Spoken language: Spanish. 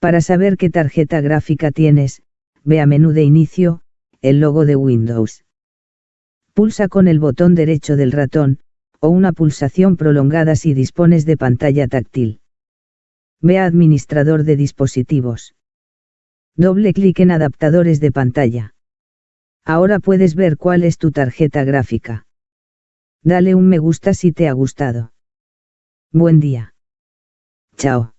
Para saber qué tarjeta gráfica tienes, ve a menú de inicio, el logo de Windows. Pulsa con el botón derecho del ratón, o una pulsación prolongada si dispones de pantalla táctil. Ve a Administrador de dispositivos. Doble clic en Adaptadores de pantalla. Ahora puedes ver cuál es tu tarjeta gráfica. Dale un me gusta si te ha gustado. Buen día. Chao.